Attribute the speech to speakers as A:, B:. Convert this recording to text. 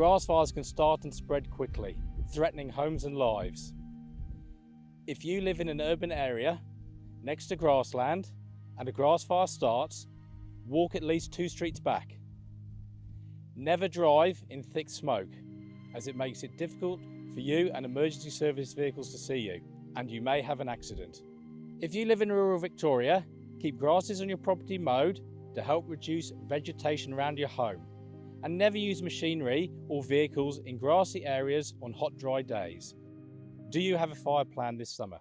A: grass fires can start and spread quickly, threatening homes and lives. If you live in an urban area next to grassland and a grass fire starts, walk at least two streets back. Never drive in thick smoke as it makes it difficult for you and emergency service vehicles to see you and you may have an accident. If you live in rural Victoria, keep grasses on your property mowed to help reduce vegetation around your home and never use machinery or vehicles in grassy areas on hot dry days. Do you have a fire plan this summer?